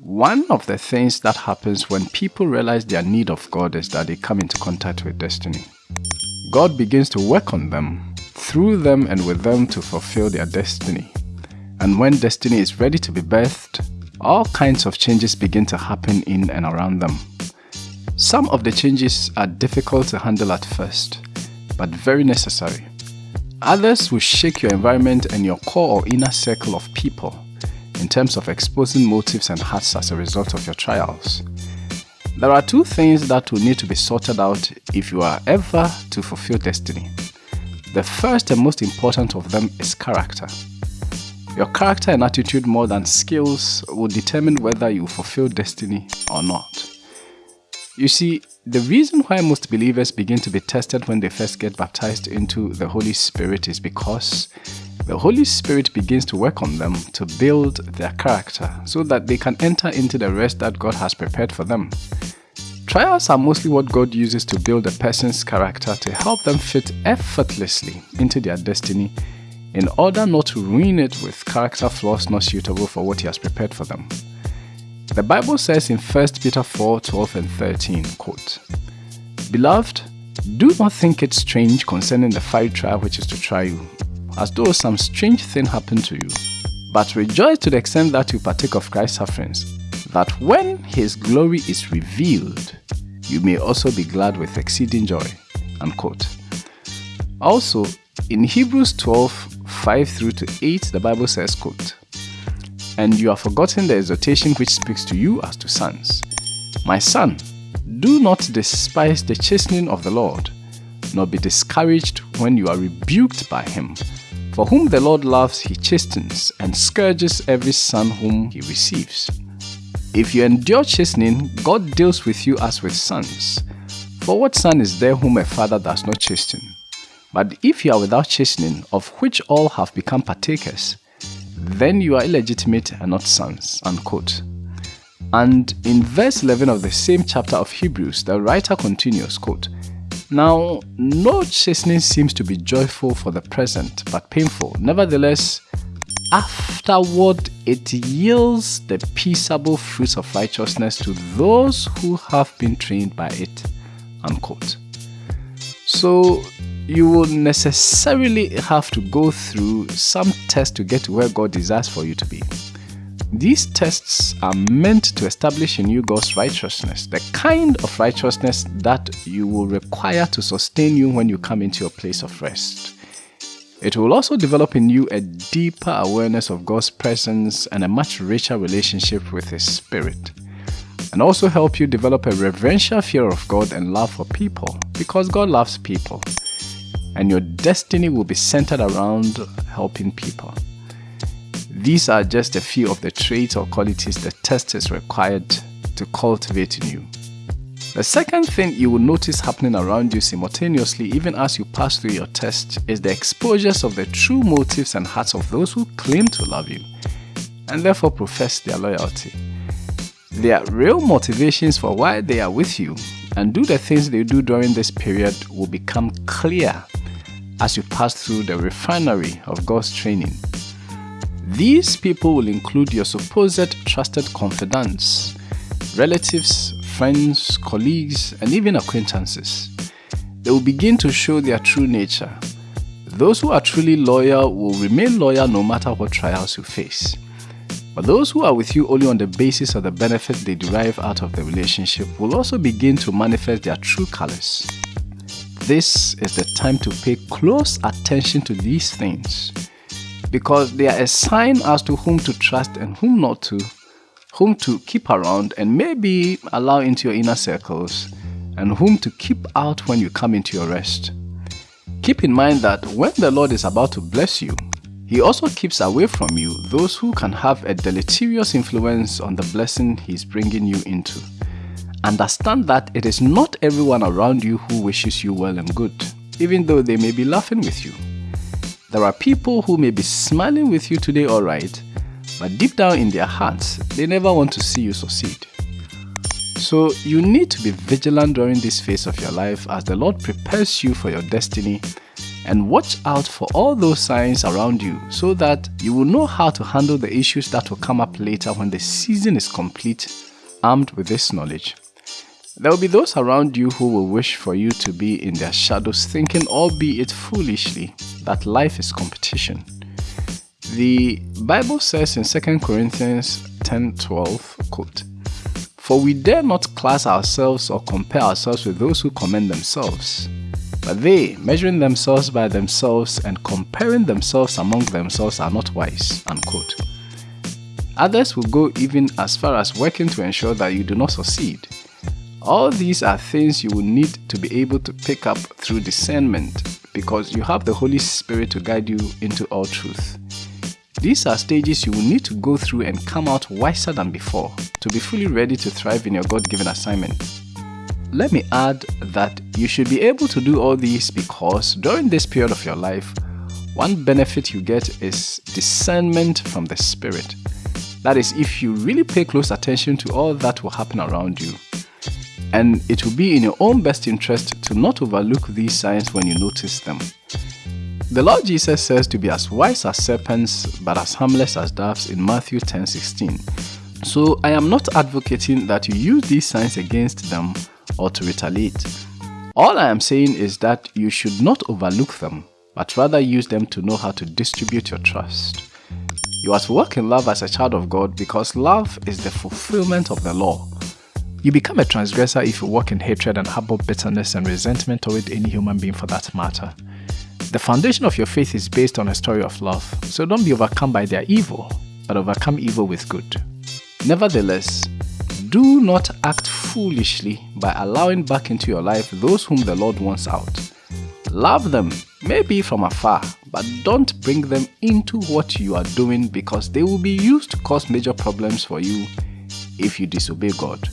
One of the things that happens when people realize their need of God is that they come into contact with destiny. God begins to work on them, through them and with them to fulfill their destiny. And when destiny is ready to be birthed, all kinds of changes begin to happen in and around them. Some of the changes are difficult to handle at first, but very necessary. Others will shake your environment and your core or inner circle of people in terms of exposing motives and hearts as a result of your trials. There are two things that will need to be sorted out if you are ever to fulfill destiny. The first and most important of them is character. Your character and attitude more than skills will determine whether you fulfill destiny or not. You see, the reason why most believers begin to be tested when they first get baptized into the Holy Spirit is because the Holy Spirit begins to work on them to build their character so that they can enter into the rest that God has prepared for them. Trials are mostly what God uses to build a person's character to help them fit effortlessly into their destiny in order not to ruin it with character flaws not suitable for what He has prepared for them. The Bible says in 1 Peter 4 12 and 13, quote, Beloved, do not think it strange concerning the fiery trial which is to try you, as though some strange thing happened to you. But rejoice to the extent that you partake of Christ's sufferings, that when his glory is revealed, you may also be glad with exceeding joy. Unquote. Also, in Hebrews 12, 5 through to 8, the Bible says, quote, And you have forgotten the exhortation which speaks to you as to sons. My son, do not despise the chastening of the Lord, nor be discouraged when you are rebuked by him. For whom the Lord loves, he chastens and scourges every son whom he receives. If you endure chastening, God deals with you as with sons. For what son is there whom a father does not chasten? But if you are without chastening, of which all have become partakers, then you are illegitimate and not sons. Unquote. And in verse 11 of the same chapter of Hebrews, the writer continues, quote, now, no chastening seems to be joyful for the present, but painful. Nevertheless, afterward it yields the peaceable fruits of righteousness to those who have been trained by it. Unquote. So, you will necessarily have to go through some test to get to where God desires for you to be. These tests are meant to establish in you God's righteousness, the kind of righteousness that you will require to sustain you when you come into your place of rest. It will also develop in you a deeper awareness of God's presence and a much richer relationship with His Spirit. And also help you develop a reverential fear of God and love for people, because God loves people. And your destiny will be centered around helping people. These are just a few of the traits or qualities the test is required to cultivate in you. The second thing you will notice happening around you simultaneously even as you pass through your test is the exposures of the true motives and hearts of those who claim to love you and therefore profess their loyalty. Their real motivations for why they are with you and do the things they do during this period will become clear as you pass through the refinery of God's training these people will include your supposed trusted confidants, relatives, friends, colleagues, and even acquaintances. They will begin to show their true nature. Those who are truly loyal will remain loyal no matter what trials you face. But those who are with you only on the basis of the benefit they derive out of the relationship will also begin to manifest their true colors. This is the time to pay close attention to these things because they are a sign as to whom to trust and whom not to, whom to keep around and maybe allow into your inner circles, and whom to keep out when you come into your rest. Keep in mind that when the Lord is about to bless you, He also keeps away from you those who can have a deleterious influence on the blessing He is bringing you into. Understand that it is not everyone around you who wishes you well and good, even though they may be laughing with you. There are people who may be smiling with you today, alright, but deep down in their hearts, they never want to see you succeed. So you need to be vigilant during this phase of your life as the Lord prepares you for your destiny and watch out for all those signs around you so that you will know how to handle the issues that will come up later when the season is complete, armed with this knowledge. There will be those around you who will wish for you to be in their shadows, thinking, albeit foolishly, that life is competition. The Bible says in 2 Corinthians 10 12, quote, For we dare not class ourselves or compare ourselves with those who commend themselves. But they, measuring themselves by themselves and comparing themselves among themselves, are not wise. Unquote. Others will go even as far as working to ensure that you do not succeed. All these are things you will need to be able to pick up through discernment because you have the Holy Spirit to guide you into all truth. These are stages you will need to go through and come out wiser than before to be fully ready to thrive in your God given assignment. Let me add that you should be able to do all these because during this period of your life, one benefit you get is discernment from the Spirit. That is, if you really pay close attention to all that will happen around you. And it will be in your own best interest to not overlook these signs when you notice them. The Lord Jesus says to be as wise as serpents but as harmless as doves in Matthew 10:16. So I am not advocating that you use these signs against them or to retaliate. All I am saying is that you should not overlook them, but rather use them to know how to distribute your trust. You are to walk in love as a child of God because love is the fulfillment of the law. You become a transgressor if you walk in hatred and harbor bitterness and resentment toward any human being for that matter. The foundation of your faith is based on a story of love, so don't be overcome by their evil, but overcome evil with good. Nevertheless, do not act foolishly by allowing back into your life those whom the Lord wants out. Love them, maybe from afar, but don't bring them into what you are doing because they will be used to cause major problems for you if you disobey God.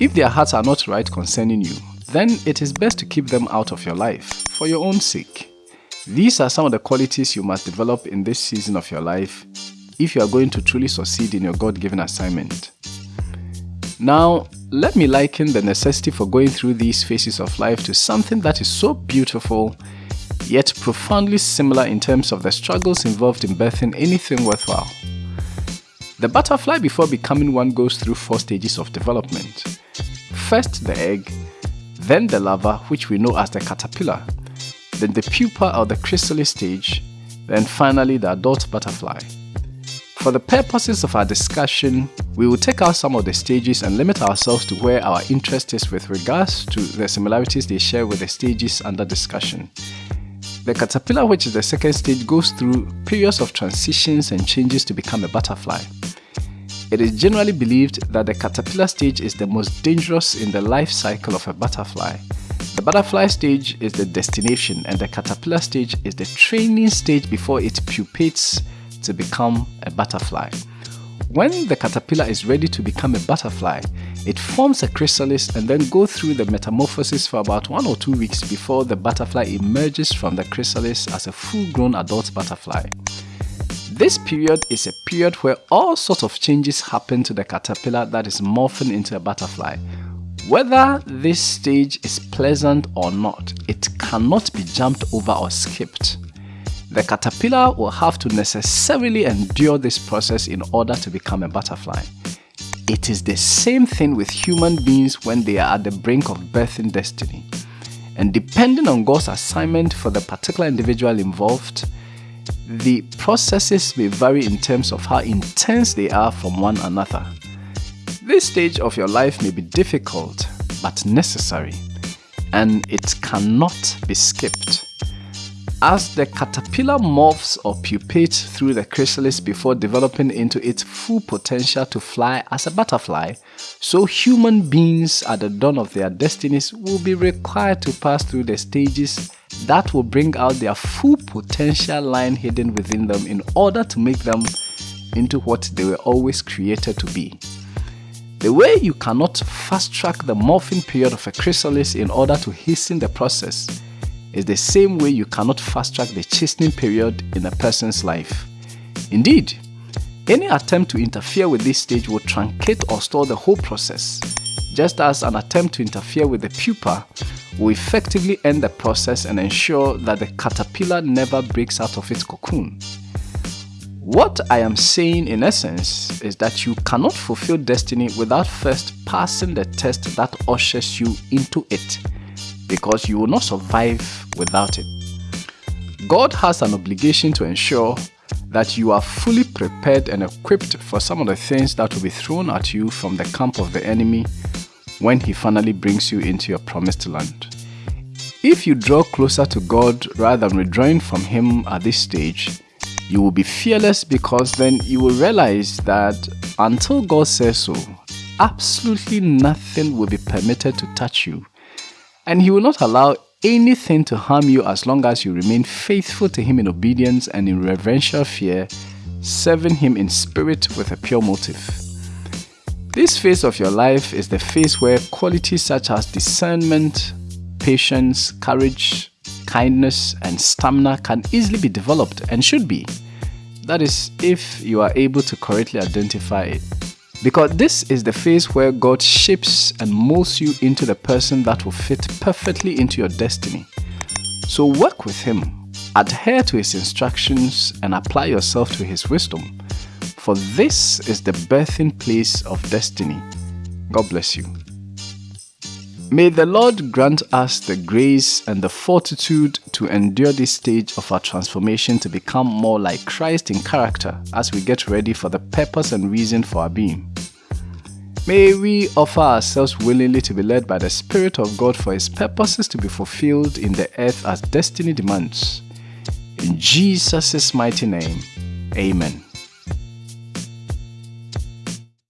If their hearts are not right concerning you, then it is best to keep them out of your life for your own sake. These are some of the qualities you must develop in this season of your life if you are going to truly succeed in your God given assignment. Now, let me liken the necessity for going through these phases of life to something that is so beautiful, yet profoundly similar in terms of the struggles involved in birthing anything worthwhile. The butterfly before becoming one goes through four stages of development. First the egg, then the larva which we know as the caterpillar, then the pupa or the chrysalis stage, then finally the adult butterfly. For the purposes of our discussion, we will take out some of the stages and limit ourselves to where our interest is with regards to the similarities they share with the stages under discussion. The caterpillar, which is the second stage, goes through periods of transitions and changes to become a butterfly. It is generally believed that the caterpillar stage is the most dangerous in the life cycle of a butterfly. The butterfly stage is the destination and the caterpillar stage is the training stage before it pupates to become a butterfly. When the caterpillar is ready to become a butterfly, it forms a chrysalis and then goes through the metamorphosis for about one or two weeks before the butterfly emerges from the chrysalis as a full-grown adult butterfly. This period is a period where all sorts of changes happen to the caterpillar that is morphing into a butterfly. Whether this stage is pleasant or not, it cannot be jumped over or skipped. The caterpillar will have to necessarily endure this process in order to become a butterfly. It is the same thing with human beings when they are at the brink of birthing destiny. And depending on God's assignment for the particular individual involved, the processes may vary in terms of how intense they are from one another. This stage of your life may be difficult but necessary, and it cannot be skipped. As the caterpillar morphs or pupates through the chrysalis before developing into its full potential to fly as a butterfly, so human beings at the dawn of their destinies will be required to pass through the stages that will bring out their full potential lying hidden within them in order to make them into what they were always created to be. The way you cannot fast track the morphing period of a chrysalis in order to hasten the process is the same way you cannot fast track the chastening period in a person's life. Indeed, any attempt to interfere with this stage will truncate or stall the whole process. Just as an attempt to interfere with the pupa will effectively end the process and ensure that the caterpillar never breaks out of its cocoon. What I am saying in essence is that you cannot fulfill destiny without first passing the test that ushers you into it because you will not survive without it. God has an obligation to ensure that you are fully prepared and equipped for some of the things that will be thrown at you from the camp of the enemy when he finally brings you into your promised land. If you draw closer to God rather than withdrawing from him at this stage, you will be fearless because then you will realize that until God says so, absolutely nothing will be permitted to touch you. And He will not allow anything to harm you as long as you remain faithful to Him in obedience and in reverential fear, serving Him in spirit with a pure motive. This phase of your life is the phase where qualities such as discernment, patience, courage, kindness, and stamina can easily be developed and should be. That is, if you are able to correctly identify it. Because this is the phase where God shapes and molds you into the person that will fit perfectly into your destiny. So work with Him, adhere to His instructions, and apply yourself to His wisdom. For this is the birthing place of destiny. God bless you. May the Lord grant us the grace and the fortitude to endure this stage of our transformation to become more like Christ in character as we get ready for the purpose and reason for our being. May we offer ourselves willingly to be led by the Spirit of God for His purposes to be fulfilled in the earth as destiny demands. In Jesus' mighty name, Amen.